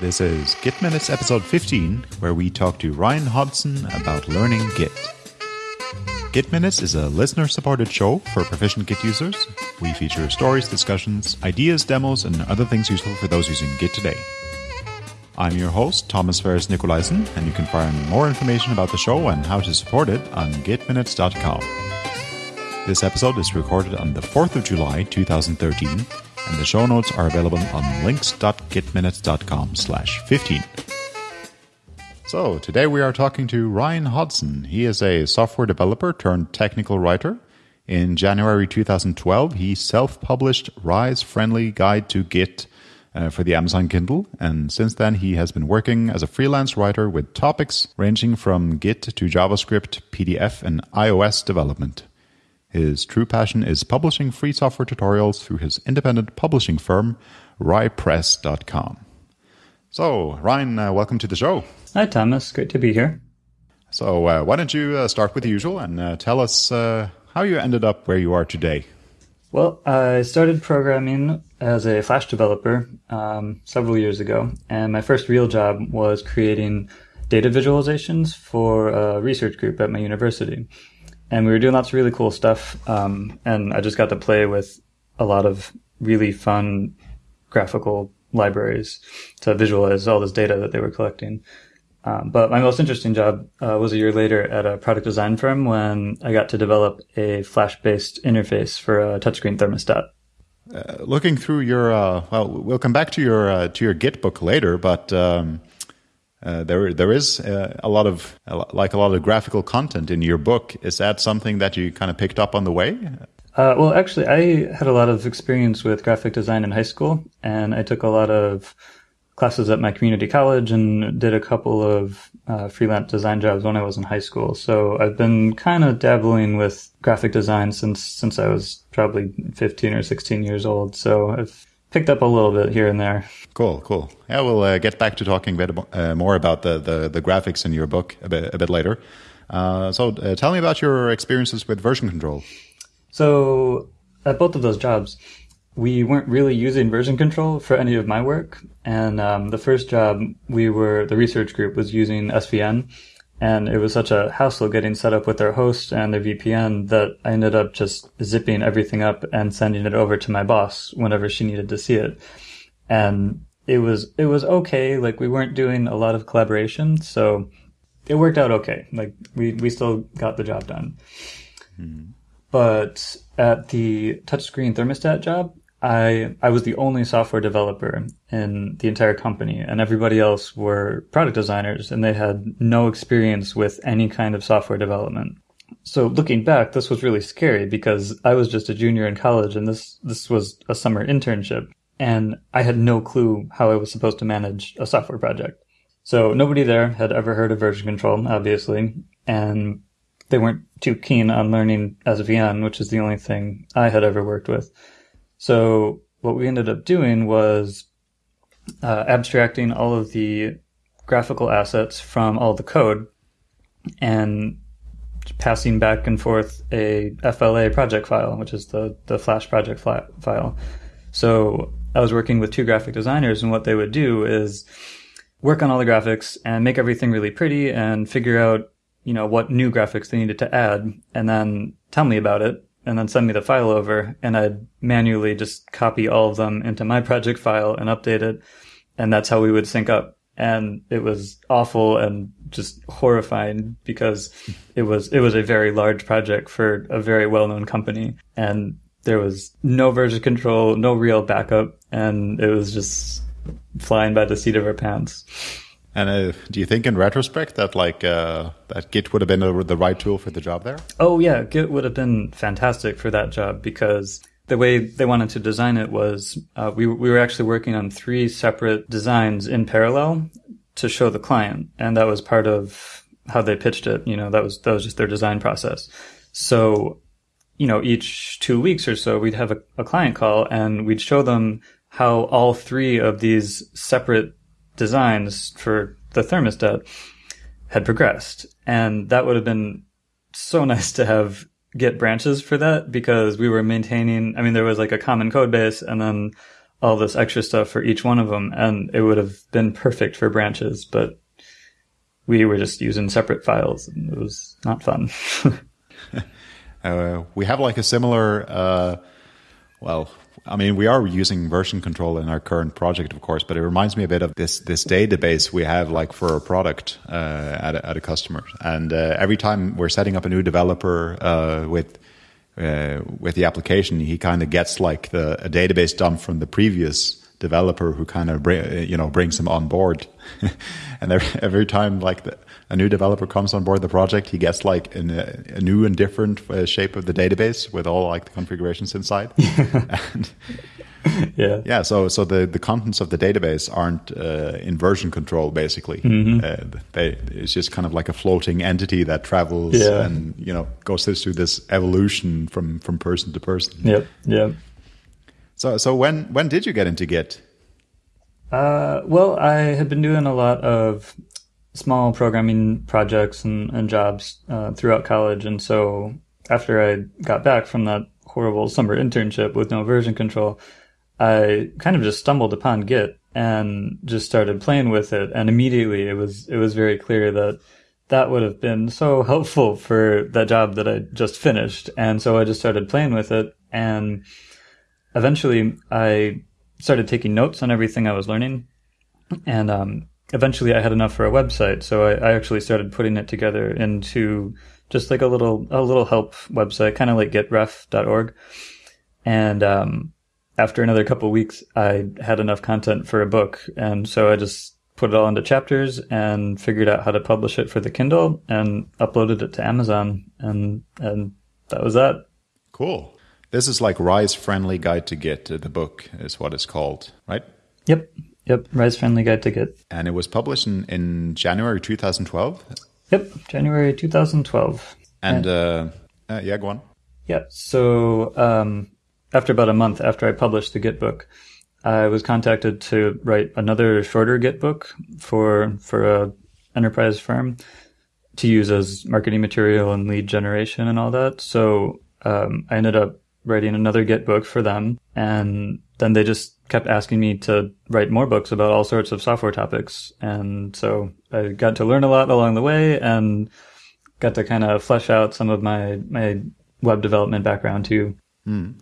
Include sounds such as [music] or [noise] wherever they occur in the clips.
This is Git Minutes episode 15, where we talk to Ryan Hodson about learning Git. Git Minutes is a listener supported show for proficient Git users. We feature stories, discussions, ideas, demos, and other things useful for those using Git today. I'm your host, Thomas Ferris Nicolaisen, and you can find more information about the show and how to support it on gitminutes.com. This episode is recorded on the 4th of July 2013, and the show notes are available on links.gitminutes.com slash 15. So, today we are talking to Ryan Hodson. He is a software developer turned technical writer. In January 2012, he self-published Ry's Friendly Guide to Git uh, for the Amazon Kindle, and since then he has been working as a freelance writer with topics ranging from Git to JavaScript, PDF, and iOS development. His true passion is publishing free software tutorials through his independent publishing firm, RyPress.com. So, Ryan, uh, welcome to the show. Hi, Thomas. Great to be here. So, uh, why don't you uh, start with the usual and uh, tell us uh, how you ended up where you are today? Well, I started programming as a Flash developer um, several years ago, and my first real job was creating data visualizations for a research group at my university and we were doing lots of really cool stuff. Um, and I just got to play with a lot of really fun graphical libraries to visualize all this data that they were collecting. Um, but my most interesting job uh, was a year later at a product design firm when I got to develop a Flash-based interface for a touchscreen thermostat. Uh, looking through your, uh, well, we'll come back to your uh, to your Git book later, but um, uh, there there is uh, a lot of like a lot of graphical content in your book. Is that something that you kind of picked up on the way? Uh, well, actually, I had a lot of experience with graphic design in high school, and I took a lot of classes at my community college and did a couple of uh, freelance design jobs when I was in high school. So I've been kind of dabbling with graphic design since since I was probably 15 or 16 years old. So I've picked up a little bit here and there. Cool, cool. Yeah, we'll uh, get back to talking a bit uh, more about the, the, the, graphics in your book a bit, a bit later. Uh, so uh, tell me about your experiences with version control. So at both of those jobs, we weren't really using version control for any of my work. And um, the first job, we were the research group was using SVN, and it was such a hassle getting set up with their host and their VPN that I ended up just zipping everything up and sending it over to my boss whenever she needed to see it. And it was, it was okay. Like we weren't doing a lot of collaboration. So it worked out okay. Like we, we still got the job done. Mm-hmm. But at the touchscreen thermostat job, I I was the only software developer in the entire company, and everybody else were product designers, and they had no experience with any kind of software development. So looking back, this was really scary because I was just a junior in college, and this this was a summer internship, and I had no clue how I was supposed to manage a software project. So nobody there had ever heard of version control, obviously, and they weren't too keen on learning SVN, which is the only thing I had ever worked with. So what we ended up doing was uh, abstracting all of the graphical assets from all the code and passing back and forth a FLA project file, which is the, the Flash project file. So I was working with two graphic designers, and what they would do is work on all the graphics and make everything really pretty and figure out, you know, what new graphics they needed to add, and then tell me about it and then send me the file over and I'd manually just copy all of them into my project file and update it. And that's how we would sync up. And it was awful and just horrifying because it was, it was a very large project for a very well-known company and there was no version control, no real backup. And it was just flying by the seat of our pants. And uh, do you think, in retrospect, that like uh, that Git would have been the right tool for the job there? Oh yeah, Git would have been fantastic for that job because the way they wanted to design it was uh, we we were actually working on three separate designs in parallel to show the client, and that was part of how they pitched it. You know, that was that was just their design process. So, you know, each two weeks or so, we'd have a, a client call and we'd show them how all three of these separate designs for the thermostat had progressed. And that would have been so [laughs] nice to have Git branches for that because we were maintaining, I mean, there was like a common code base and then all this extra stuff for each one of them, and it would have been perfect for branches, but we were just using separate files, and it was not fun. [laughs] [laughs] uh, we have like a similar, uh, well, I mean, we are using version control in our current project, of course, but it reminds me a bit of this this database we have like for a product uh, at, a, at a customer. And uh, every time we're setting up a new developer uh, with uh, with the application, he kind of gets like the a database dump from the previous developer who kind of you know brings him on board. [laughs] and every, every time like the, a new developer comes on board the project, he gets like in a, a new and different uh, shape of the database with all like the configurations inside. [laughs] and, yeah, yeah. So so the the contents of the database aren't uh, in version control. Basically, mm-hmm. uh, they, it's just kind of like a floating entity that travels yeah. and you know goes through this evolution from from person to person. Yep. Yeah. So so when when did you get into Git? Uh, well, I had been doing a lot of small programming projects and, and jobs uh, throughout college. And so after I got back from that horrible summer internship with no version control, I kind of just stumbled upon Git and just started playing with it. And immediately it was, it was very clear that that would have been so helpful for that job that I just finished. And so I just started playing with it. And eventually I started taking notes on everything I was learning. And, um, eventually I had enough for a website, so I, I, actually started putting it together into just like a little a little help website, kind of like gitref.org. And um, after another couple weeks, I had enough content for a book, and so I just put it all into chapters and figured out how to publish it for the Kindle and uploaded it to Amazon, and and that was that. Cool. This is like Ry's Friendly Guide to Git. The book is what it's called, right? Yep. Yep, Ry's Friendly Guide to Git. And it was published in, in January 2012? Yep, January 2012. And, and uh, uh, yeah, go on. Yeah, so um, after about a month after I published the Git book, I was contacted to write another shorter Git book for for a enterprise firm to use as marketing material and lead generation and all that. So um, I ended up writing another Git book for them, and then they just kept asking me to write more books about all sorts of software topics. And so I got to learn a lot along the way and got to kind of flesh out some of my, my web development background too. Mm.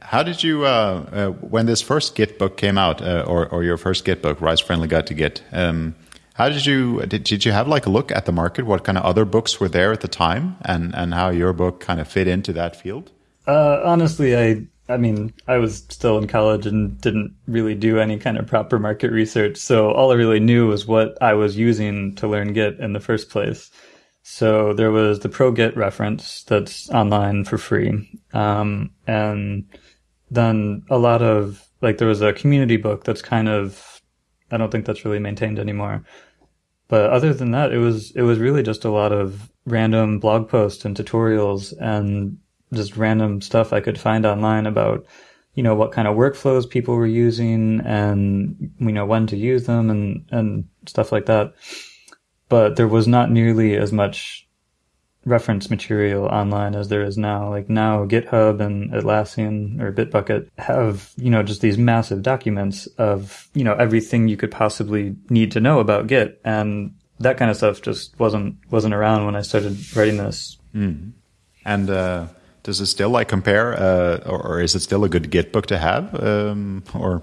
How did you, uh, uh, when this first Git book came out, uh, or, or your first Git book, Ry's Friendly Guide to Git, um, how did you did, did you have like a look at the market? What kind of other books were there at the time, and and how your book kind of fit into that field? Uh, honestly, I I mean, I was still in college and didn't really do any kind of proper market research. So all I really knew was what I was using to learn Git in the first place. So there was the ProGit reference that's online for free. Um, and then a lot of, like, there was a community book that's kind of, I don't think that's really maintained anymore. But other than that, it was, it was really just a lot of random blog posts and tutorials and just random stuff I could find online about, you know, what kind of workflows people were using and, you know, when to use them and, and stuff like that. But there was not nearly as much reference material online as there is now. Like now GitHub and Atlassian or Bitbucket have, you know, just these massive documents of, you know, everything you could possibly need to know about Git. And that kind of stuff just wasn't, wasn't around when I started writing this. Mm. And, uh, does it still like compare, uh, or, or, is it still a good Git book to have? Um, or,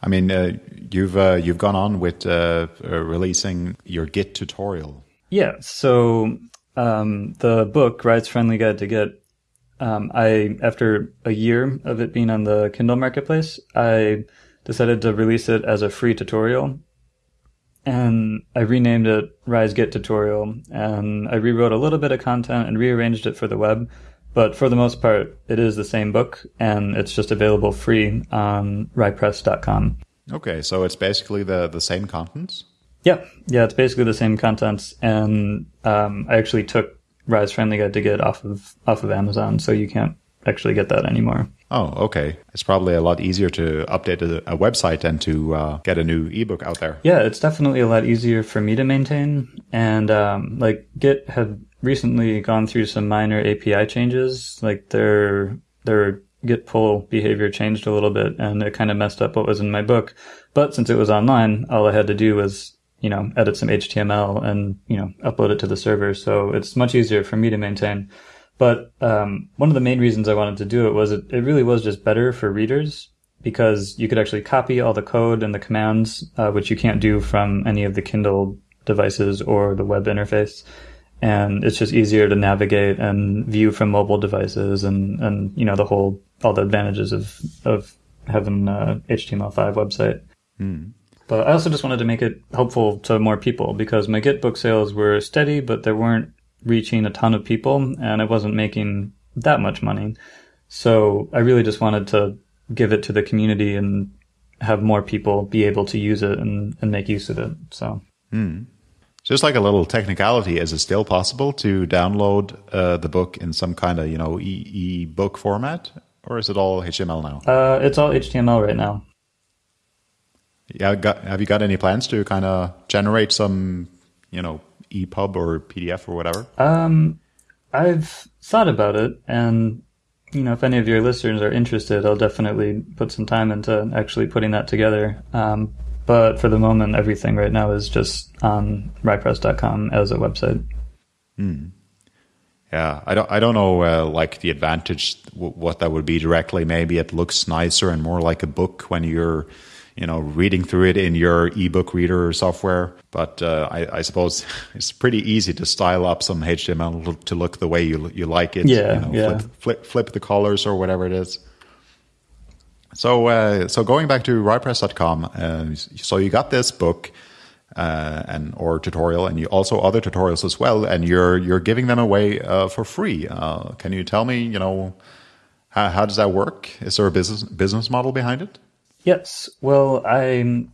I mean, uh, you've uh, you've gone on with uh, uh, releasing your Git tutorial. Yeah. So um, the book, Ry's Friendly Guide to Git, um, I after a year of it being on the Kindle Marketplace, I decided to release it as a free tutorial. And I renamed it Ry's Git Tutorial, and I rewrote a little bit of content and rearranged it for the web but for the most part, it is the same book and it's just available free on rypress.com. Okay, so it's basically the, the same contents? Yeah, yeah, it's basically the same contents. And um, I actually took Ry's Friendly Guide to Git off of off of Amazon, so you can't actually get that anymore. Oh, okay. It's probably a lot easier to update a, a website than to uh, get a new ebook out there. Yeah, it's definitely a lot easier for me to maintain. And um, like Git had recently gone through some minor API changes. Like their their git pull behavior changed a little bit and it kind of messed up what was in my book. But since it was online, all I had to do was, you know, edit some HTML and, you know, upload it to the server. So it's much easier for me to maintain. But um, one of the main reasons I wanted to do it was it, it really was just better for readers because you could actually copy all the code and the commands, uh, which you can't do from any of the Kindle devices or the web interface and it's just easier to navigate and view from mobile devices and and you know the whole all the advantages of of having a HTML5 website. Mm. But I also just wanted to make it helpful to more people because my Git book sales were steady, but they weren't reaching a ton of people, and I wasn't making that much money. So I really just wanted to give it to the community and have more people be able to use it and, and make use of it. So. Mm. Just like a little technicality, is it still possible to download uh, the book in some kind of you know e book format, or is it all HTML now? Uh, it's all HTML right now. Yeah, got, have you got any plans to kind of generate some, you know, EPUB or PDF or whatever? Um, I've thought about it, and you know, if any of your listeners are interested, I'll definitely put some time into actually putting that together. Um, but for the moment, everything right now is just on rypress.com as a website. Hmm. Yeah, I don't. I don't know, uh, like the advantage, w- what that would be directly. Maybe it looks nicer and more like a book when you're, you know, reading through it in your ebook reader or software. But uh, I, I, suppose [laughs] it's pretty easy to style up some HTML to look the way you you like it. Yeah, you know, yeah. Flip, flip, flip the colors or whatever it is. So, uh, so going back to rypress.com, uh, so you got this book uh, and or tutorial, and you also other tutorials as well, and you're you're giving them away uh, for free. Uh, can you tell me, you know, how, how does that work? Is there a business business model behind it? Yes. Well, I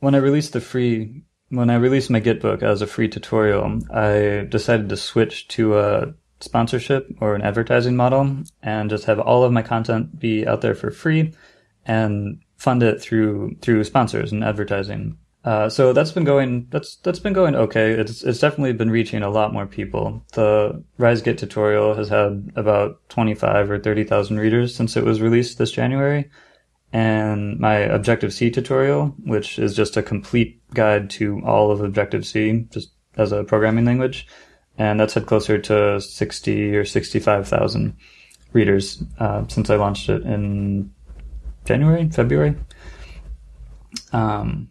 when I released the free when I released my Git book as a free tutorial, I decided to switch to a sponsorship or an advertising model and just have all of my content be out there for free and fund it through through sponsors and advertising. Uh, so that's been going that's that's been going okay. It's it's definitely been reaching a lot more people. The Ry's RiseGit tutorial has had about twenty five or thirty thousand readers since it was released this January, and my Objective C tutorial, which is just a complete guide to all of Objective C, just as a programming language, and that's had closer to sixty or sixty five thousand readers uh, since I launched it in January, February. Um,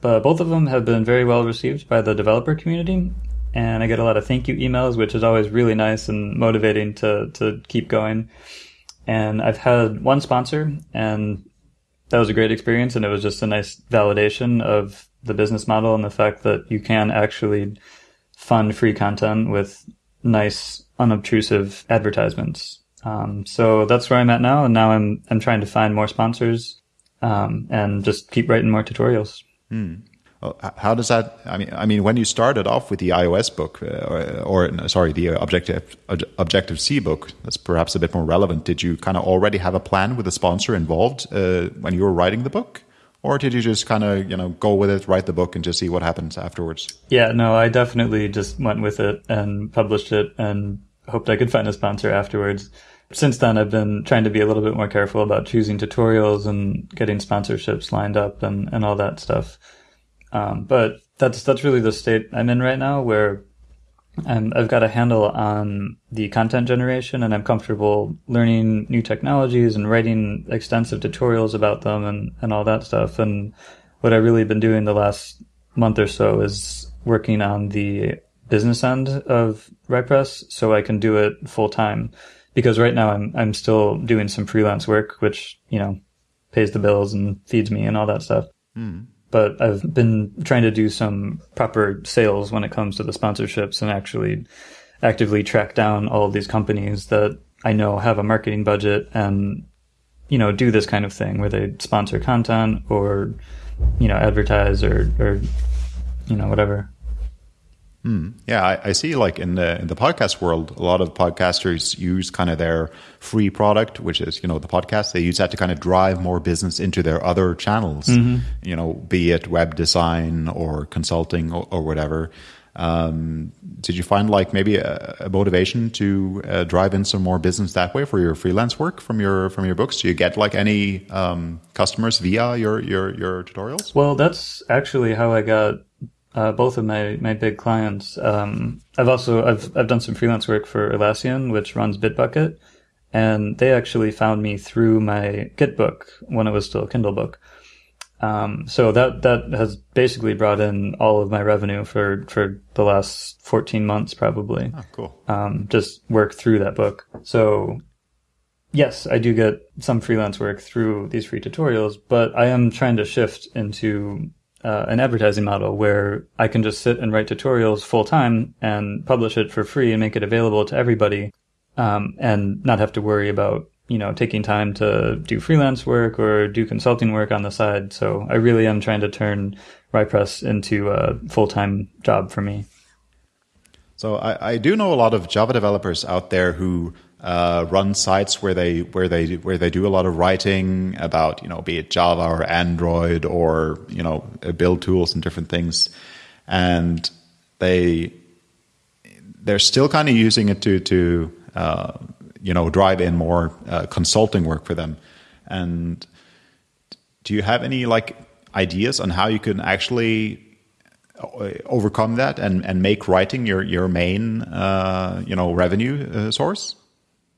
but both of them have been very well received by the developer community, and I get a lot of thank you emails, which is always really nice and motivating to to keep going. And I've had one sponsor, and that was a great experience, and it was just a nice validation of the business model and the fact that you can actually fund free content with nice, unobtrusive advertisements. Um, so that's where I'm at now, and now I'm I'm trying to find more sponsors um, and just keep writing more tutorials. Well, how does that? I mean, I mean, when you started off with the iOS book, uh, or, or, sorry, the Objective Objective C book, that's perhaps a bit more relevant. Did you kind of already have a plan with a sponsor involved uh, when you were writing the book? or did you just kind of you know go with it write the book and just see what happens afterwards yeah no i definitely just went with it and published it and hoped i could find a sponsor afterwards since then, I've been trying to be a little bit more careful about choosing tutorials and getting sponsorships lined up and, and all that stuff. Um, but that's that's really the state I'm in right now, where I'm, I've got a handle on the content generation, and I'm comfortable learning new technologies and writing extensive tutorials about them and and all that stuff. And what I've really been doing the last month or so is working on the business end of RyPress, so I can do it full time because right now I'm I'm still doing some freelance work, which you know pays the bills and feeds me and all that stuff. Mm. But I've been trying to do some proper sales when it comes to the sponsorships and actually actively track down all of these companies that I know have a marketing budget and you know do this kind of thing where they sponsor content or you know advertise or or you know whatever. Mm. Yeah, I, I, see. Like in the in the podcast world, a lot of podcasters use kind of their free product, which is you know the podcast. They use that to kind of drive more business into their other channels. Mm-hmm. You know, be it web design or consulting or, or whatever. Um, did you find like maybe a, a motivation to uh, drive in some more business that way for your freelance work from your from your books? Do you get like any um, customers via your, your your tutorials? Well, that's actually how I got uh, both of my my big clients. Um, I've also I've I've done some freelance work for Atlassian, which runs Bitbucket, and they actually found me through my Git book when it was still a Kindle book. Um, so that that has basically brought in all of my revenue for for the last 14 months, probably. Oh, cool. Um, just work through that book. So yes, I do get some freelance work through these free tutorials, but I am trying to shift into uh, an advertising model where I can just sit and write tutorials full time and publish it for free and make it available to everybody, um, and not have to worry about you know, taking time to do freelance work or do consulting work on the side. So I really am trying to turn RyPress into a full time job for me. So I, I, do know a lot of Java developers out there who uh, run sites where they where they where they do a lot of writing about you know be it Java or Android or you know build tools and different things, and they they're still kind of using it to to uh, you know drive in more uh, consulting work for them. And do you have any like ideas on how you can actually uh, overcome that and, and make writing your your main uh, you know revenue uh, source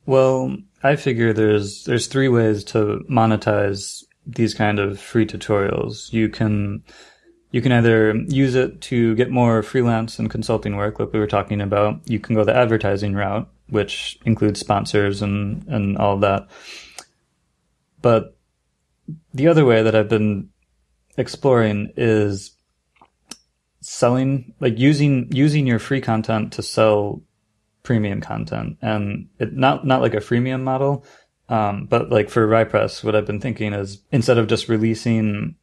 well i figure there's there's three ways to monetize these kind of free tutorials you can you can either use it to get more freelance and consulting work like we were talking about you can go the advertising route which includes sponsors and, and all that. But the other way that I've been exploring is selling, like using, using your free content to sell premium content and it not, not like a freemium model. Um, but like for RyPress, what I've been thinking is instead of just releasing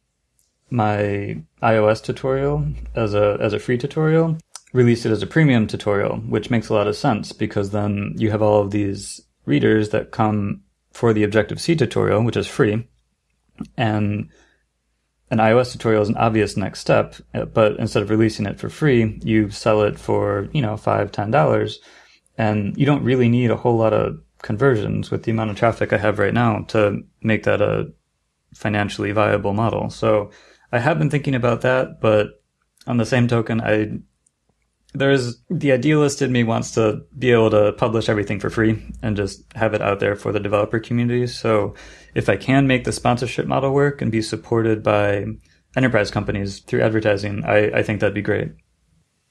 my iOS tutorial as a, as a free tutorial, release it as a premium tutorial, which makes a lot of sense because then you have all of these readers that come for the Objective-C tutorial, which is free, and an iOS tutorial is an obvious next step, but instead of releasing it for free, you sell it for, you know, five, ten dollars. And you don't really need a whole lot of conversions with the amount of traffic I have right now to make that a financially viable model. So I have been thinking about that, but on the same token, I there's the idealist in me wants to be able to publish everything for free and just have it out there for the developer community. So if I can make the sponsorship model work and be supported by enterprise companies through advertising, I, I think that'd be great.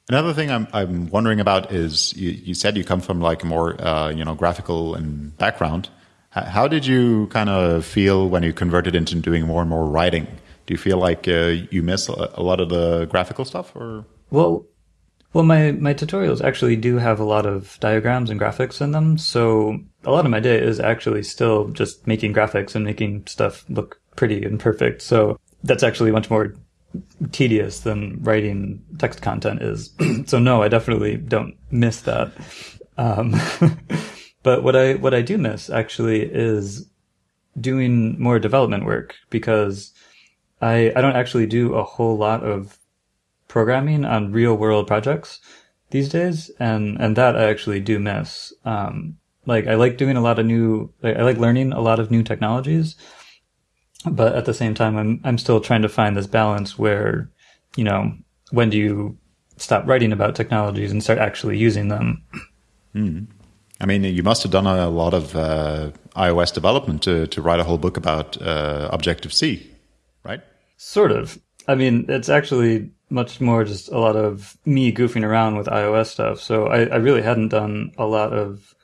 Another thing I'm I'm wondering about is you, you said you come from like a more uh, you know graphical and background. How did you kind of feel when you converted into doing more and more writing? Do you feel like uh, you miss a lot of the graphical stuff, or well, well, my, my tutorials actually do have a lot of diagrams and graphics in them. So a lot of my day is actually still just making graphics and making stuff look pretty and perfect. So that's actually much more tedious than writing text content is. [clears throat] so no, I definitely don't miss that. Um, [laughs] but what I, what I do miss actually is doing more development work because I, I don't actually do a whole lot of programming on real world projects these days, and and that I actually do miss. Um, like I like doing a lot of new, I like learning a lot of new technologies, but at the same time, I'm I'm still trying to find this balance where, you know, when do you stop writing about technologies and start actually using them? Mm. I mean, you must have done a lot of uh, iOS development to to write a whole book about uh, Objective C, right? Sort of. I mean, it's actually much more just a lot of me goofing around with iOS stuff. So I, I really hadn't done a lot of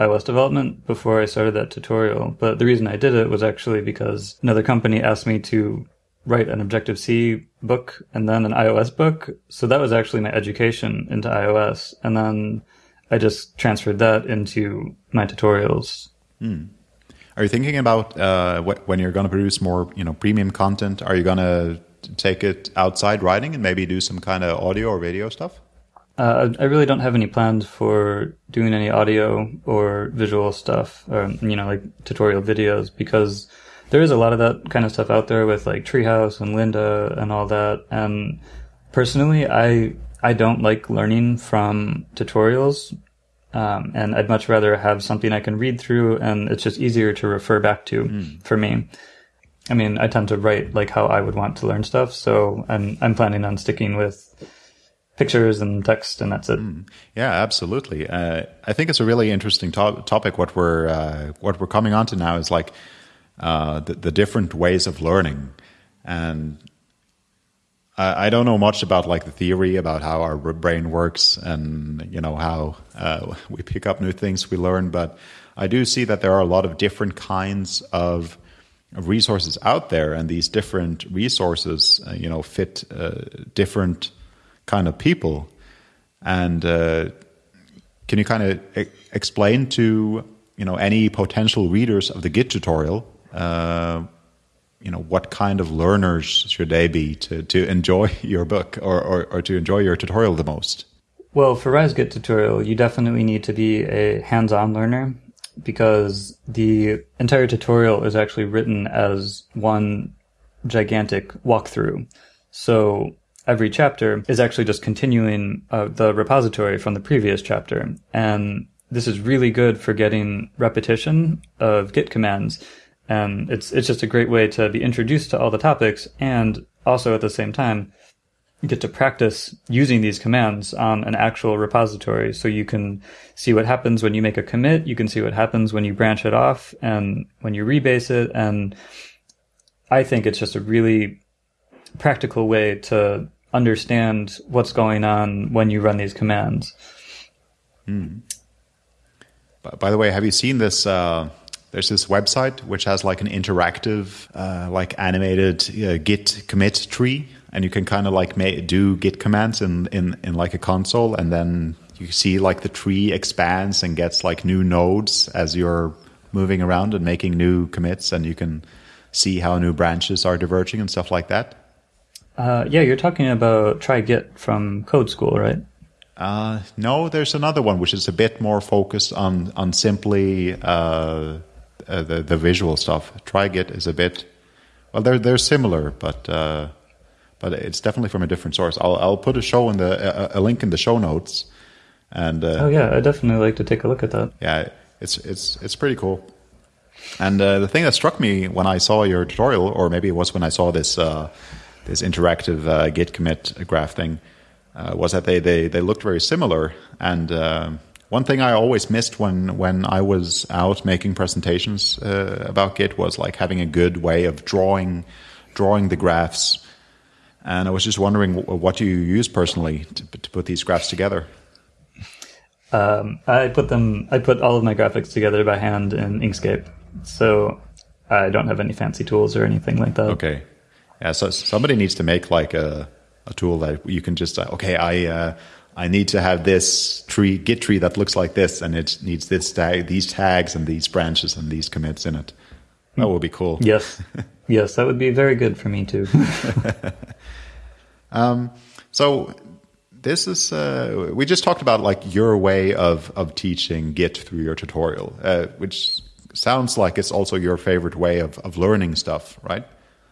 iOS development before I started that tutorial. But the reason I did it was actually because another company asked me to write an Objective C book and then an iOS book. So that was actually my education into iOS. And then I just transferred that into my tutorials. Hmm. Are you thinking about uh, when you're going to produce more, you know, premium content? Are you going to take it outside writing and maybe do some kind of audio or video stuff? Uh, I really don't have any plans for doing any audio or visual stuff, or you know, like tutorial videos, because there is a lot of that kind of stuff out there with like Treehouse and Lynda and all that. And personally, I I don't like learning from tutorials. Um, and I'd much rather have something I can read through and it's just easier to refer back to mm. for me. I mean, I tend to write like how I would want to learn stuff. So I'm, I'm planning on sticking with pictures and text and that's it. Mm. Yeah, absolutely. Uh, I think it's a really interesting to- topic. What we're, uh, what we're coming on to now is like, uh, the, the different ways of learning. And I, I don't know much about like the theory about how our brain works and you know how uh, [laughs] we pick up new things we learn, but I do see that there are a lot of different kinds of resources out there, and these different resources, uh, you know, fit uh, different kind of people. And uh, can you kind of e- explain to you know any potential readers of the Git tutorial uh, you know what kind of learners should they be to, to enjoy [laughs] your book or, or, or to enjoy your tutorial the most well for Ry's Git tutorial you definitely need to be a hands-on learner because the entire tutorial is actually written as one gigantic walkthrough so every chapter is actually just continuing uh, the repository from the previous chapter. And this is really good for getting repetition of git commands. And it's it's just a great way to be introduced to all the topics and also at the same time get to practice using these commands on an actual repository. So you can see what happens when you make a commit, you can see what happens when you branch it off and when you rebase it. And I think it's just a really practical way to understand what's going on when you run these commands. Hmm. By the way, have you seen this uh, there's this website which has like an interactive, uh, like animated uh, Git commit tree, and you can kind of like do Git commands in, in in like a console, and then you see like the tree expands and gets like new nodes as you're moving around and making new commits, and you can see how new branches are diverging and stuff like that. Uh, yeah, you're talking about try Git from Code School, right? Uh, no, there's another one which is a bit more focused on on simply uh, uh, the the visual stuff. TryGit is a bit well, they're they're similar, but uh, but it's definitely from a different source. I'll I'll put a show in the a, a link in the show notes. And uh, oh yeah, I definitely like to take a look at that. Yeah, it's it's it's pretty cool. And uh, the thing that struck me when I saw your tutorial, or maybe it was when I saw this uh, this interactive uh, Git commit graph thing, uh, was that they, they they looked very similar. And uh, one thing I always missed when when I was out making presentations uh, about Git was like having a good way of drawing drawing the graphs. And I was just wondering, what do you use personally to, to put these graphs together? Um, I put them. I put all of my graphics together by hand in Inkscape, so I don't have any fancy tools or anything like that. Okay, yeah. So somebody needs to make like a a tool that you can just say, okay. I uh, I need to have this tree, Git tree that looks like this, and it needs this tag, these tags, and these branches, and these commits in it. That would be cool. Yes, [laughs] yes, that would be very good for me too. [laughs] um, so this is uh, we just talked about like your way of of teaching Git through your tutorial, uh, which sounds like it's also your favorite way of of learning stuff, right?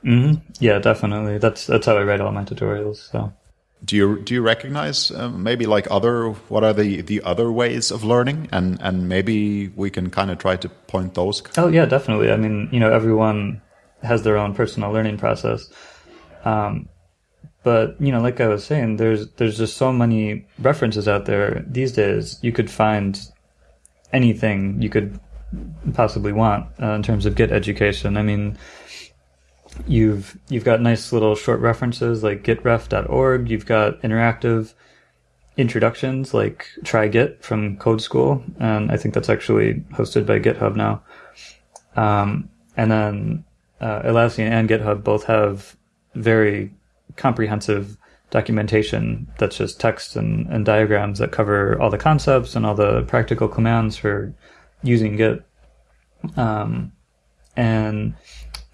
Mm-hmm. Yeah, definitely. That's that's how I write all my tutorials. So do you do you recognize uh, maybe like other what are the the other ways of learning and and maybe we can kind of try to point those oh yeah definitely i mean you know everyone has their own personal learning process um, but you know like i was saying there's there's just so many references out there these days you could find anything you could possibly want uh, in terms of Git education i mean You've you've got nice little short references like gitref.org. You've got interactive introductions like Try Git from Code School, and I think that's actually hosted by GitHub now. Um, and then uh, and GitHub both have very comprehensive documentation that's just text and, and diagrams that cover all the concepts and all the practical commands for using Git. Um, and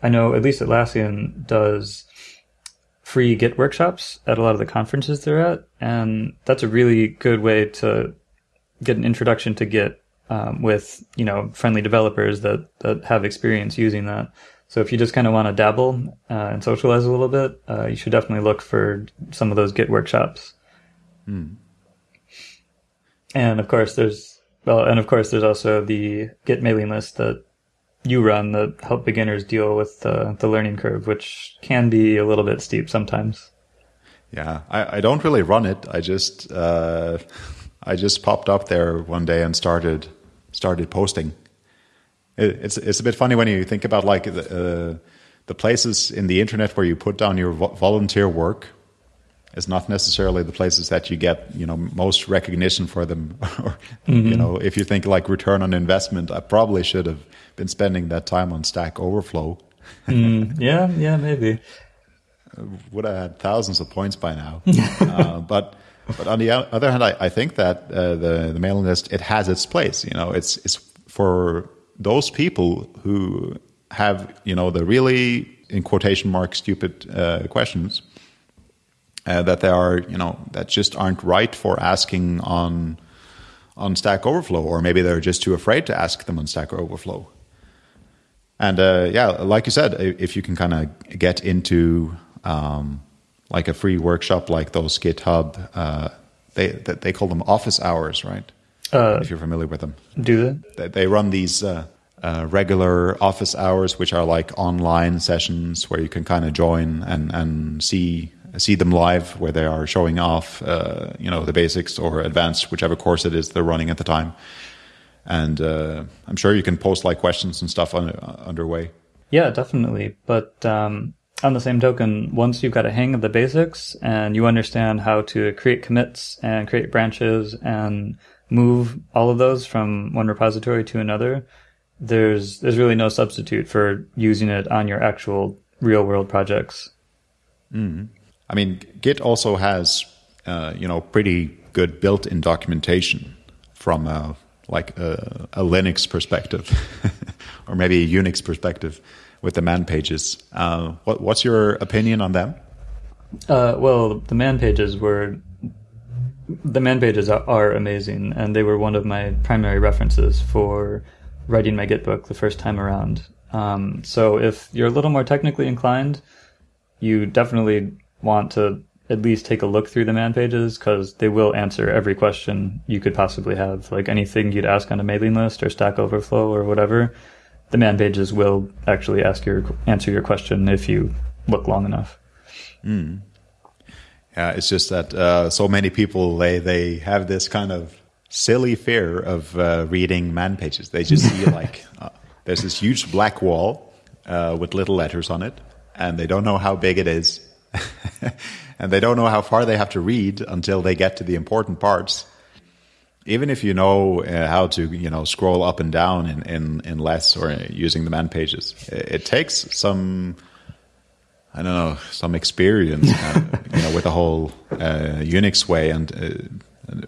I know at least Atlassian does free Git workshops at a lot of the conferences they're at, and that's a really good way to get an introduction to Git um, with you know friendly developers that that have experience using that. So if you just kind of want to dabble uh, and socialize a little bit, uh, you should definitely look for some of those Git workshops. And of course, there's well, and of course, there's also the Git mailing list that you run that help beginners deal with the, the learning curve, which can be a little bit steep sometimes. Yeah, I, I don't really run it. I just uh, I just popped up there one day and started started posting. It, it's it's a bit funny when you think about like the uh, the places in the internet where you put down your vo- volunteer work is not necessarily the places that you get you know most recognition for them. [laughs] or Mm-hmm. you know, if you think like return on investment, I probably should have been spending that time on Stack Overflow. Mm, yeah, yeah, maybe. would have had thousands of points by now. [laughs] uh, but but on the other hand, I, I think that uh, the the mailing list it has its place. You know, it's it's for those people who have you know the really in quotation mark stupid uh, questions uh, that they are you know that just aren't right for asking on on Stack Overflow, or maybe they're just too afraid to ask them on Stack Overflow. And uh, yeah, like you said, if you can kind of get into um, like a free workshop like those GitHub, uh, they they they call them office hours, right? Uh, if you're familiar with them, do they, they run these uh, uh, regular office hours, which are like online sessions where you can kind of join and and see see them live, where they are showing off, uh, you know, the basics or advanced, whichever course it is they're running at the time. And uh, I'm sure you can post like questions and stuff on, uh, underway. Yeah, definitely. But um, on the same token, once you've got a hang of the basics and you understand how to create commits and create branches and move all of those from one repository to another, there's there's really no substitute for using it on your actual real world projects. I mean, Git also has, uh, you know, pretty good built-in documentation from a, like a, a Linux perspective, [laughs] or maybe a Unix perspective, with the man pages. Uh, what, what's your opinion on them? Uh, well, the man pages were the man pages are, are amazing, and they were one of my primary references for writing my Git book the first time around. Um, so if you're a little more technically inclined, you definitely want to at least take a look through the man pages because they will answer every question you could possibly have. Like anything you'd ask on a mailing list or Stack Overflow or whatever, the man pages will actually ask your answer your question if you look long enough. Yeah, it's just that uh, so many people they they have this kind of silly fear of uh, reading man pages. They just see [laughs] like uh, there's this huge black wall uh, with little letters on it, and they don't know how big it is, [laughs] and they don't know how far they have to read until they get to the important parts. Even if you know uh, how to, you know, scroll up and down in, in, in less or using the man pages, it, it takes some I don't know, some experience, uh, you know, with the whole uh, Unix way, and uh,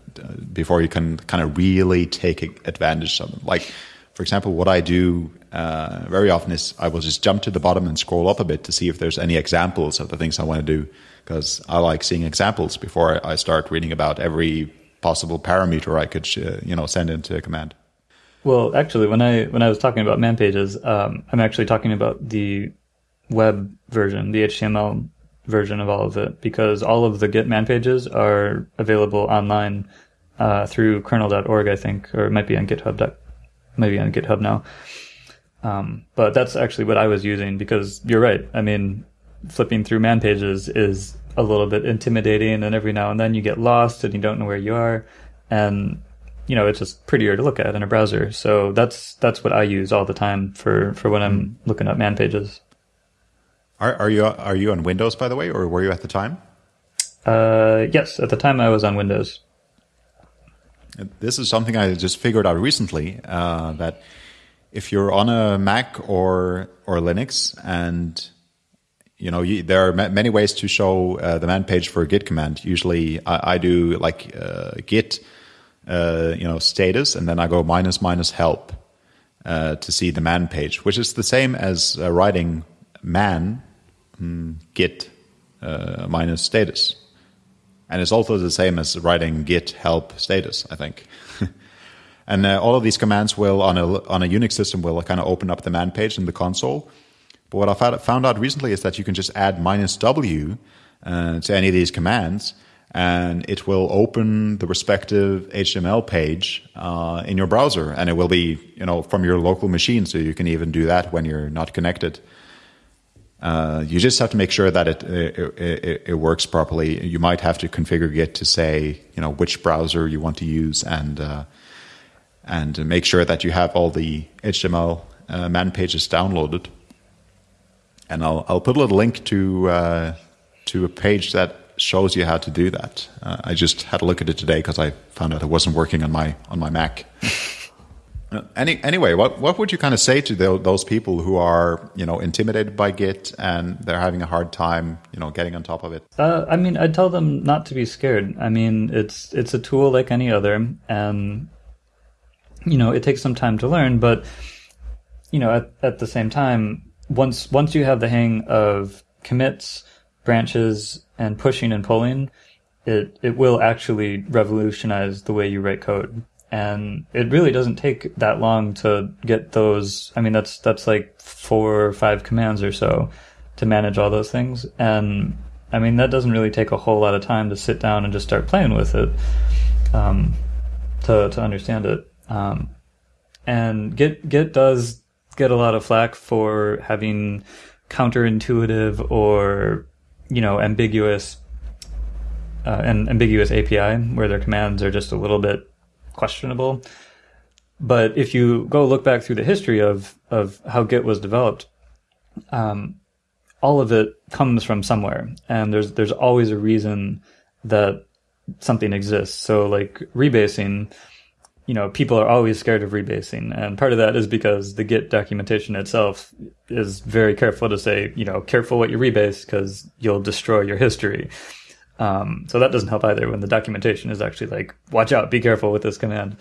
before you can kind of really take advantage of them. Like, for example, what I do uh, very often is I will just jump to the bottom and scroll up a bit to see if there's any examples of the things I want to do, because I like seeing examples before I start reading about every possible parameter I could, uh, you know, send into a command. Well, actually, when I when I was talking about man pages, um, I'm actually talking about the web version, the HTML version of all of it, because all of the Git man pages are available online uh, through kernel.org, I think, or it might be on GitHub. Maybe on GitHub now. Um, but that's actually what I was using because you're right. I mean, flipping through man pages is a little bit intimidating, and every now and then you get lost and you don't know where you are, and you know it's just prettier to look at in a browser. So that's that's what I use all the time for for when I'm looking up man pages. Are, are you are you on Windows by the way, or were you at the time? Uh, yes, at the time I was on Windows. This is something I just figured out recently uh, that if you're on a Mac or or Linux, and you know you, there are ma- many ways to show uh, the man page for a Git command. Usually, I, I do like uh, Git, uh, you know, status, and then I go minus minus help uh, to see the man page, which is the same as uh, writing man mm, Git uh, minus status. And it's also the same as writing git help status, I think. [laughs] and uh, all of these commands will, on a, on a Unix system, will kind of open up the man page in the console. But what I found, out recently is that you can just add minus W uh, to any of these commands, and it will open the respective HTML page uh, in your browser, and it will be you know from your local machine, so you can even do that when you're not connected. Uh, you just have to make sure that it, it, it, it works properly. You might have to configure Git to say you know which browser you want to use and uh, and make sure that you have all the HTML uh, man pages downloaded. And I'll I'll put a little link to uh, to a page that shows you how to do that. Uh, I just had a look at it today because I found out it wasn't working on my on my Mac. [laughs] uh, any, anyway, what what would you kind of say to the, those people who are you know intimidated by Git and they're having a hard time you know getting on top of it? Uh, I mean, I'd tell them not to be scared. I mean, it's it's a tool like any other, and you know it takes some time to learn, but you know at at the same time, once once you have the hang of commits branches and pushing and pulling, it it will actually revolutionize the way you write code. And it really doesn't take that long to get those. I mean, that's that's like four or five commands or so to manage all those things. And I mean, that doesn't really take a whole lot of time to sit down and just start playing with it um, to to understand it. Um, and Git Git does get a lot of flack for having counterintuitive or you know, ambiguous, uh, an ambiguous API where their commands are just a little bit questionable. But if you go look back through the history of, of how Git was developed, um, all of it comes from somewhere. And there's, there's always a reason that something exists. So like rebasing, you know, people are always scared of rebasing. And part of that is because the Git documentation itself is very careful to say, you know, careful what you rebase because you'll destroy your history. Um, so that doesn't help either when the documentation is actually like, watch out, be careful with this command.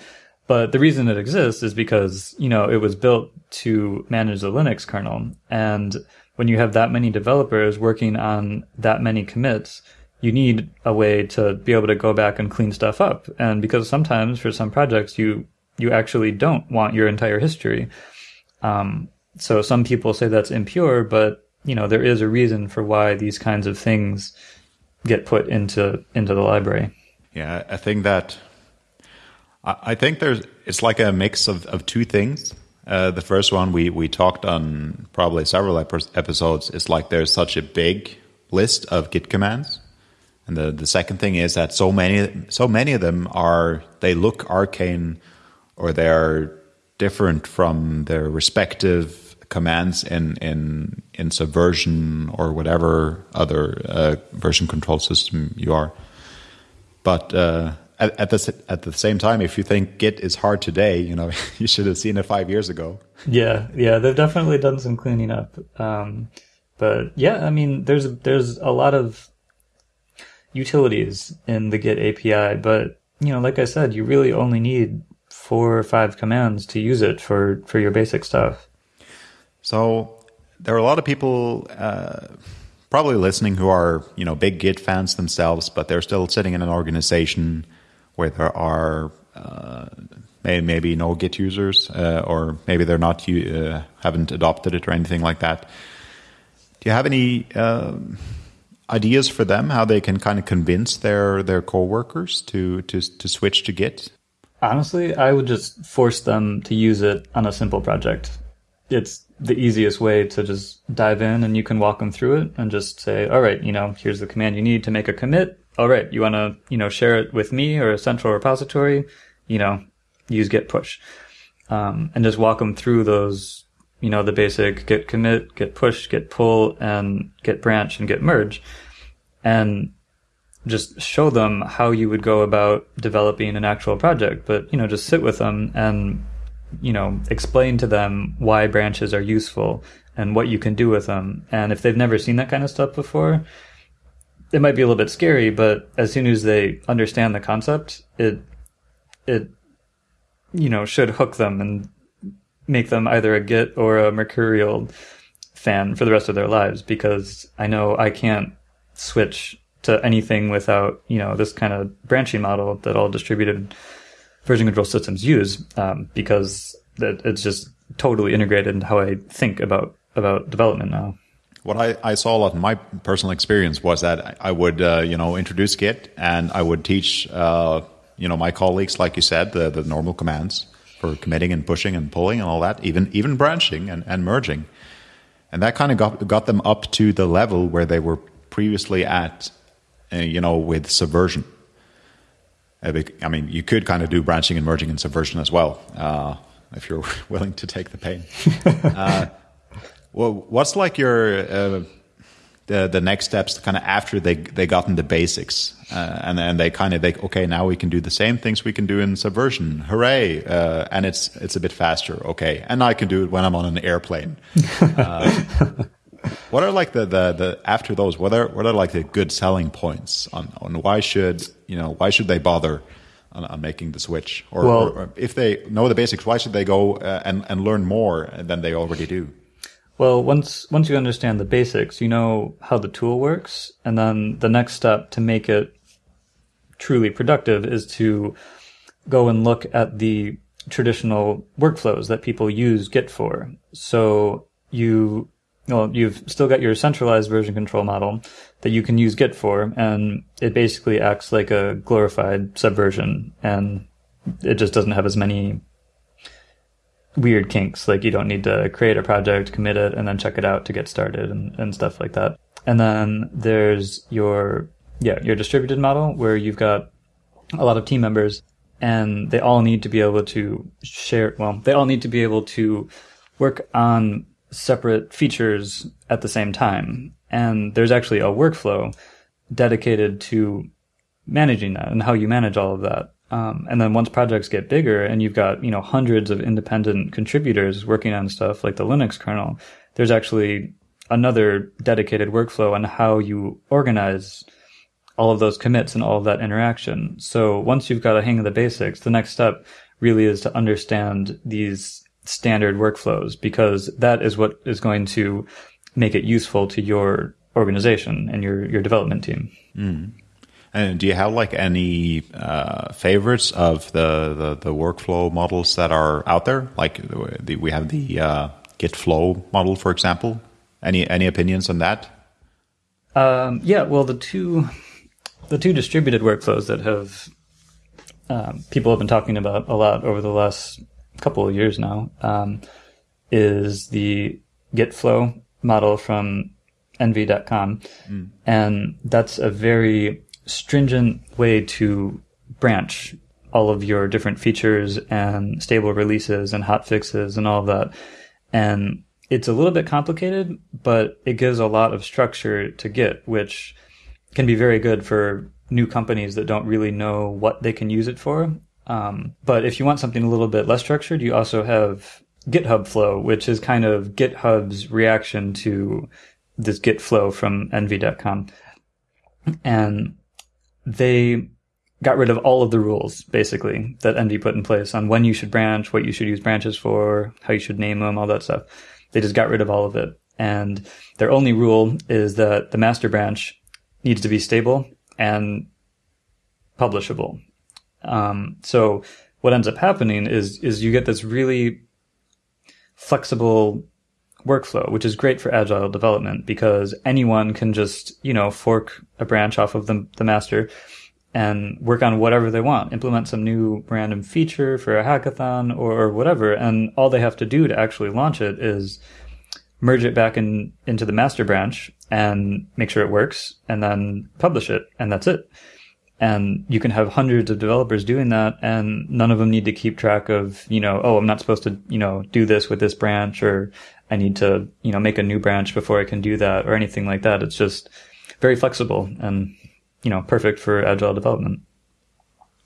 But the reason it exists is because, you know, it was built to manage the Linux kernel. And when you have that many developers working on that many commits, you need a way to be able to go back and clean stuff up. And because sometimes for some projects, you, you actually don't want your entire history. Um, so some people say that's impure, but you know, there is a reason for why these kinds of things get put into, into the library. Yeah. I think that, I think there's, it's like a mix of, of two things. Uh, the first one we, we talked on probably several episodes is like there's such a big list of Git commands and the, the second thing is that so many so many of them are they look arcane or they're different from their respective commands in in in Subversion or whatever other uh, version control system you are. But uh, at, at the at the same time, if you think Git is hard today, you know [laughs] you should have seen it five years ago. Yeah, yeah, they've definitely done some cleaning up. Um, but yeah, I mean, there's there's a lot of utilities in the Git API, but you know, like I said, you really only need four or five commands to use it for for your basic stuff. So there are a lot of people uh, probably listening who are you know big Git fans themselves, but they're still sitting in an organization where there are uh, maybe no Git users, uh, or maybe they're not uh, haven't adopted it or anything like that. Do you have any? Um, ideas for them how they can kind of convince their their coworkers to to to switch to Git? Honestly, I would just force them to use it on a simple project. It's the easiest way to just dive in and you can walk them through it and just say, all right, you know, here's the command you need to make a commit. All right, you want to, you know, share it with me or a central repository, you know, use git push. Um, and just walk them through those you know, the basic git commit, git push, git pull, and git branch and git merge. And just show them how you would go about developing an actual project. But, you know, just sit with them and, you know, explain to them why branches are useful and what you can do with them. And if they've never seen that kind of stuff before, it might be a little bit scary, but as soon as they understand the concept, it, it, you know, should hook them and make them either a Git or a Mercurial fan for the rest of their lives because I know I can't switch to anything without, you know, this kind of branching model that all distributed version control systems use um, because it's just totally integrated into how I think about about development now. what I, I saw a lot in my personal experience was that I would, uh, you know, introduce Git and I would teach, uh, you know, my colleagues, like you said, the, the normal commands for committing and pushing and pulling and all that, even, even branching and, and merging. And that kind of got, got them up to the level where they were previously at, uh, you know, with Subversion. Uh, I mean, you could kind of do branching and merging and Subversion as well, uh, if you're [laughs] willing to take the pain. [laughs] Uh, well, what's like your uh, the the next steps kind of after they they gotten the basics uh, and then they kind of they okay now we can do the same things we can do in subversion hooray uh, and it's it's a bit faster okay and I can do it when I'm on an airplane. Uh, [laughs] what are like the, the the after those what are what are like the good selling points on on why should you know why should they bother? On, on making the switch, or, well, or, if they know the basics, why should they go uh, and and learn more than they already do? Well, once once you understand the basics, you know how the tool works, and then the next step to make it truly productive is to go and look at the traditional workflows that people use Git for. So you well, you've still got your centralized version control model that you can use Git for, and it basically acts like a glorified subversion, and it just doesn't have as many weird kinks. Like you don't need to create a project, commit it, and then check it out to get started and, and stuff like that. And then there's your, yeah, your distributed model where you've got a lot of team members and they all need to be able to share, well, they all need to be able to work on separate features at the same time. And there's actually a workflow dedicated to managing that and how you manage all of that. Um, and then once projects get bigger and you've got, you know, hundreds of independent contributors working on stuff like the Linux kernel, there's actually another dedicated workflow on how you organize all of those commits and all of that interaction. So once you've got a hang of the basics, the next step really is to understand these standard workflows because that is what is going to make it useful to your organization and your, your development team. Mm. And do you have like any uh, favorites of the, the, the workflow models that are out there? Like the, we have the uh, Git flow model, for example. Any any opinions on that? Um, yeah, well, the two the two distributed workflows that have um, people have been talking about a lot over the last couple of years now um, is the Git flow model from nvie.com, mm. and that's a very stringent way to branch all of your different features and stable releases and hot fixes and all of that. And it's a little bit complicated, but it gives a lot of structure to Git, which can be very good for new companies that don't really know what they can use it for. Um, but if you want something a little bit less structured, you also have GitHub Flow, which is kind of GitHub's reaction to this Git flow from nvie.com. And they got rid of all of the rules basically that NV put in place on when you should branch, what you should use branches for, how you should name them, all that stuff. They just got rid of all of it. And their only rule is that the master branch needs to be stable and publishable. Um, so what ends up happening is, is you get this really flexible workflow, which is great for agile development because anyone can just, you know, fork a branch off of the, the master and work on whatever they want, implement some new random feature for a hackathon or whatever. And all they have to do to actually launch it is merge it back in, into the master branch and make sure it works and then publish it. And that's it. And you can have hundreds of developers doing that and none of them need to keep track of, you know, oh, I'm not supposed to, you know, do this with this branch or I need to, you know, make a new branch before I can do that or anything like that. It's just very flexible and, you know, perfect for agile development.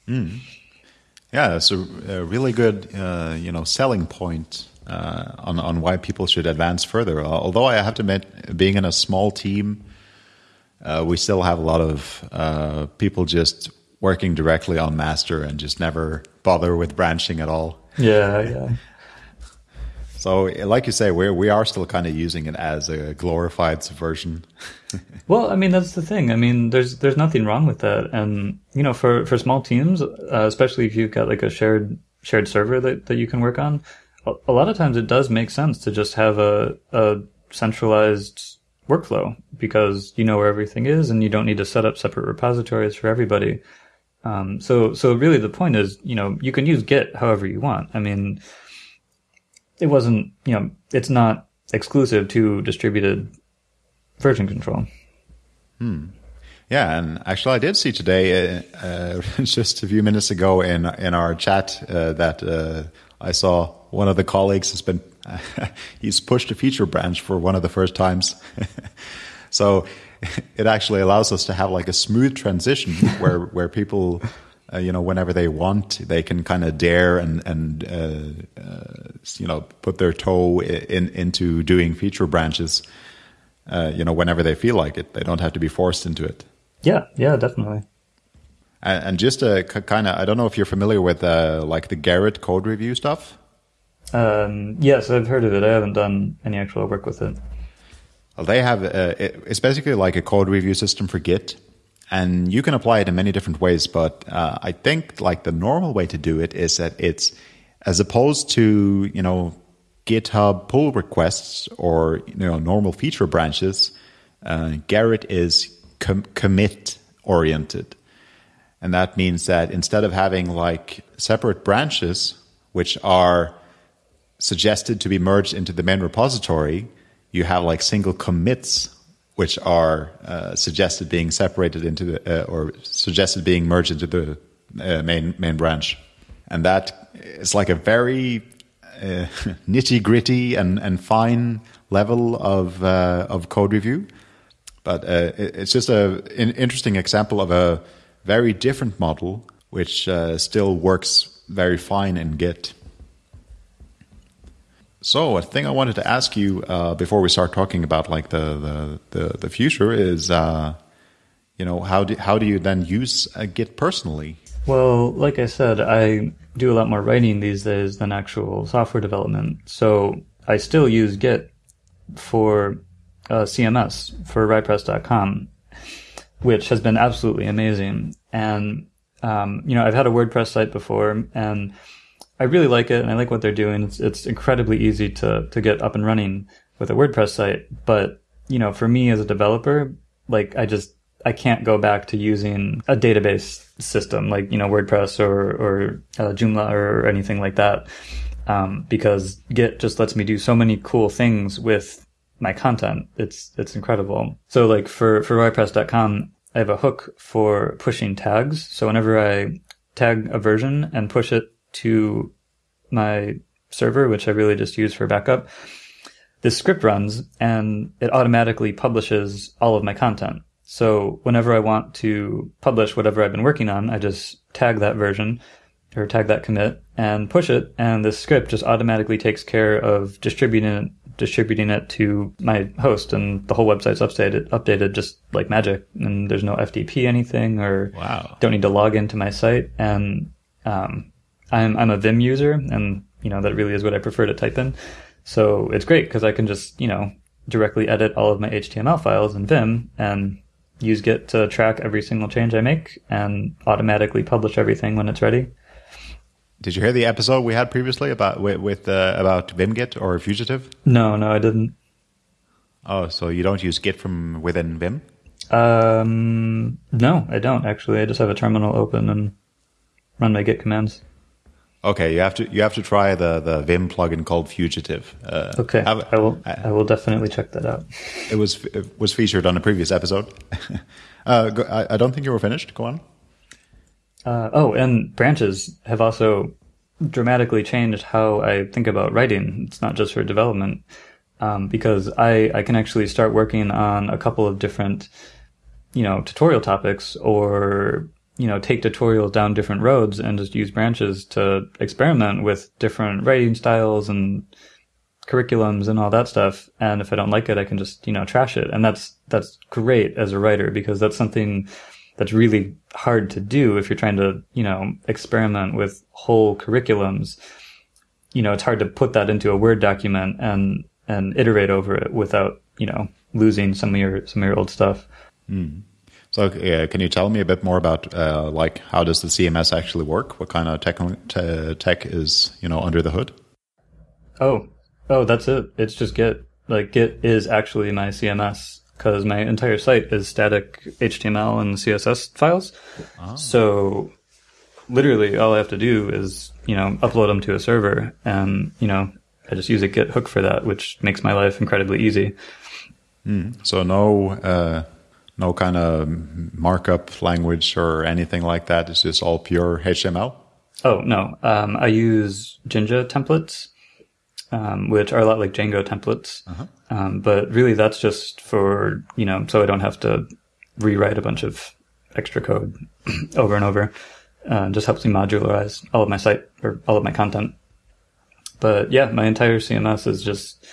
Mm. Yeah, it's a, a really good, uh, you know, selling point uh, on on why people should advance further. Although I have to admit, being in a small team, uh, we still have a lot of uh, people just working directly on master and just never bother with branching at all. Yeah, yeah. So, like you say, we we are still kind of using it as a glorified subversion. [laughs] well, I mean, that's the thing. I mean, there's there's nothing wrong with that, and you know, for for small teams, uh, especially if you've got like a shared shared server that that you can work on, a, a lot of times it does make sense to just have a a centralized workflow because you know where everything is and you don't need to set up separate repositories for everybody. Um, so, so really the point is, you know, you can use Git however you want. I mean, it wasn't, you know, it's not exclusive to distributed version control. Hmm. Yeah, and actually, I did see today, uh, uh, [laughs] just a few minutes ago in in our chat, uh, that uh, I saw one of the colleagues has been [laughs] he's pushed a feature branch for one of the first times. [laughs] so it actually allows us to have like a smooth transition where where people, uh, you know, whenever they want, they can kind of dare and and uh, you know put their toe in into doing feature branches. you know, whenever they feel like it, they don't have to be forced into it. Yeah, yeah, definitely. And, and just a kind of, I don't know if you're familiar with uh, like the Gerrit code review stuff. Um, yes, I've heard of it. I haven't done any actual work with it. Well, they have uh, it's basically like a code review system for Git, and you can apply it in many different ways. But uh, I think like the normal way to do it is that it's as opposed to you know GitHub pull requests or you know normal feature branches. Uh, Gerrit is com- commit oriented. And that means that instead of having like separate branches, which are suggested to be merged into the main repository, you have like single commits, which are uh, suggested being separated into the, uh, or suggested being merged into the uh, main main branch, and that is like a very uh, [laughs] nitty gritty and and fine level of uh, of code review but uh, it's just a, an interesting example of a very different model, which still works very fine in Git. So, a thing I wanted to ask you uh, before we start talking about like the the, the, the future is, uh, you know, how do how do you then use Git personally? Well, like I said, I do a lot more writing these days than actual software development. So I still use Git for uh, CMS for RyPress.com, which has been absolutely amazing. And um, you know, I've had a WordPress site before, and I really like it, and I like what they're doing. It's it's incredibly easy to to get up and running with a WordPress site. But you know, for me as a developer, like I just I can't go back to using a database system like you know WordPress or or uh, Joomla or anything like that. Um, because Git just lets me do so many cool things with my content. It's it's incredible. So like for for RyPress.com, I have a hook for pushing tags. So whenever I tag a version and push it to my server, which I really just use for backup, this script runs and it automatically publishes all of my content. So whenever I want to publish whatever I've been working on, I just tag that version or tag that commit and push it, and the script just automatically takes care of distributing it distributing it to my host, and the whole website's updated, updated just like magic. And there's no FTP anything, or wow. don't need to log into my site. And um, I'm I'm a Vim user, and you know that really is what I prefer to type in. So it's great because I can just you know directly edit all of my HTML files in Vim and use Git to track every single change I make and automatically publish everything when it's ready. Did you hear the episode we had previously about with, with uh, about Vimgit or Fugitive? No, no, I didn't. Oh, so you don't use Git from within Vim? Um, no, I don't actually. I just have a terminal open and run my Git commands. Okay, you have to you have to try the the Vim plugin called Fugitive. Uh, okay, have, I will I will definitely check that out. It was it was featured on a previous episode. [laughs] uh, go, I, I don't think you were finished. Go on. Uh, oh, and branches have also dramatically changed how I think about writing. It's not just for development, um, because I, I can actually start working on a couple of different, you know, tutorial topics or, you know, take tutorials down different roads and just use branches to experiment with different writing styles and curriculums and all that stuff. And if I don't like it, I can just, you know, trash it. And that's, that's great as a writer because that's something that's really hard to do if you're trying to, you know, experiment with whole curriculums. You know, it's hard to put that into a Word document and and iterate over it without, you know, losing some of your some of your old stuff. Mm. So, uh, can you tell me a bit more about uh, like how does the CMS actually work? What kind of tech tech is you know under the hood? Oh, oh, that's it. It's just Git. like Git is actually my CMS because my entire site is static HTML and CSS files. So literally all I have to do is, you know, upload them to a server and, you know, I just use a Git hook for that, which makes my life incredibly easy. So no, uh, no kind of markup language or anything like that. It's just all pure HTML. Oh, no. Um, I use Jinja templates, um, which are a lot like Django templates. Um, but really that's just for, you know, so I don't have to rewrite a bunch of extra code [clears throat] over and over. Uh, just helps me modularize all of my site or all of my content. But yeah, my entire CMS is just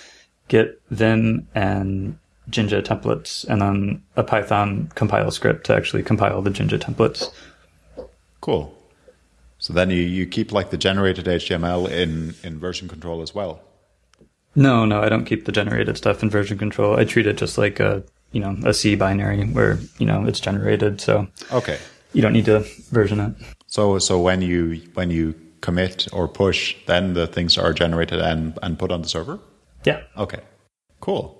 Git, Vim, and Jinja templates, and then a Python compile script to actually compile the Jinja templates. Cool. So then you, you keep like the generated HTML in, in version control as well. No, no, I don't keep the generated stuff in version control. I treat it just like a, you know, a C binary where, you know, it's generated. So Okay. you don't need to version it. So so when you when you commit or push, then the things are generated and, and put on the server? Yeah. Okay. Cool.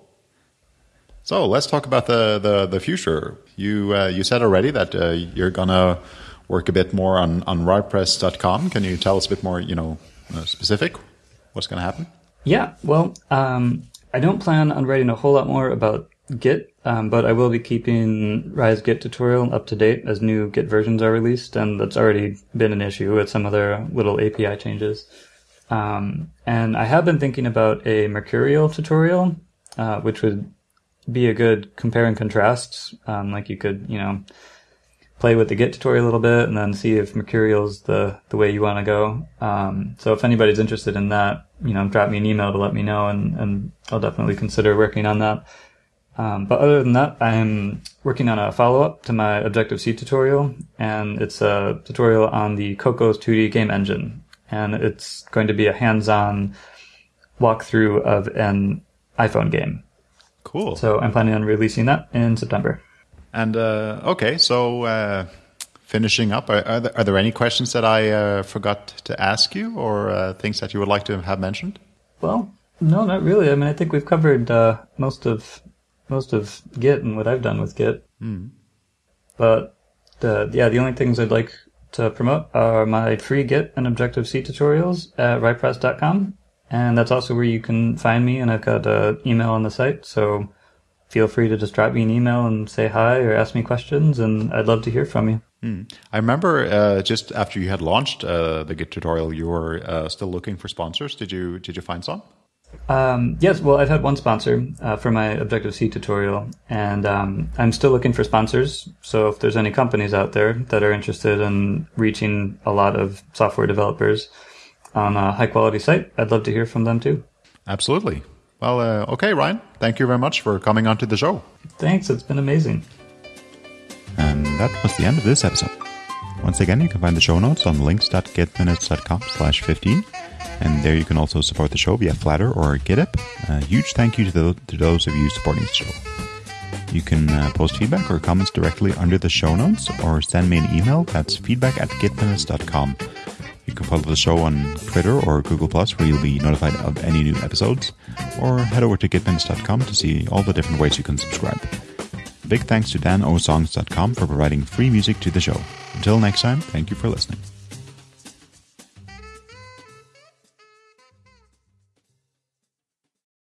So let's talk about the the, the future. You uh, you said already that uh, you're gonna work a bit more on on RyPress.com. Can you tell us a bit more? You know, uh, specific. What's gonna happen? Yeah, well, um, I don't plan on writing a whole lot more about Git, um, but I will be keeping Ry's Git tutorial up to date as new Git versions are released, and that's already been an issue with some other little API changes. Um, and I have been thinking about a Mercurial tutorial, uh, which would be a good compare and contrast. Um, like you could, you know, play with the Git tutorial a little bit and then see if Mercurial's the, the way you want to go. Um, so if anybody's interested in that, you know, drop me an email to let me know and, and I'll definitely consider working on that. Um, but other than that, I'm working on a follow-up to my Objective-C tutorial and it's a tutorial on the Cocos 2D game engine. And it's going to be a hands-on walkthrough of an iPhone game. Cool. So I'm planning on releasing that in September. And uh, okay, so uh, finishing up, are, are, there, are there any questions that I uh, forgot to ask you, or uh, things that you would like to have mentioned? Well, no, not really. I mean, I think we've covered uh, most of most of Git and what I've done with Git. But the yeah, the only things I'd like to promote are my free Git and Objective C tutorials at RyPress.com. And that's also where you can find me. And I've got an email on the site. So feel free to just drop me an email and say hi or ask me questions. And I'd love to hear from you. I remember uh, just after you had launched uh, the Git tutorial, you were uh, still looking for sponsors. Did you did you find some? Um, yes, well, I've had one sponsor uh, for my Objective C tutorial, and um, I'm still looking for sponsors. So if there's any companies out there that are interested in reaching a lot of software developers on a high quality site, I'd love to hear from them too. Absolutely. Well, uh, okay, Ryan. Thank you very much for coming onto the show. Thanks, it's been amazing. And that was the end of this episode. Once again, you can find the show notes on links.gitminutes.com slash 15. And there you can also support the show via Flattr or GitHub. A huge thank you to, the, to those of you supporting the show. You can uh, post feedback or comments directly under the show notes or send me an email. That's feedback at gitminutes.com. You can follow the show on Twitter or Google Plus, where you'll be notified of any new episodes, or head over to gitminutes.com to see all the different ways you can subscribe. Big thanks to danosongs.com for providing free music to the show. Until next time, thank you for listening.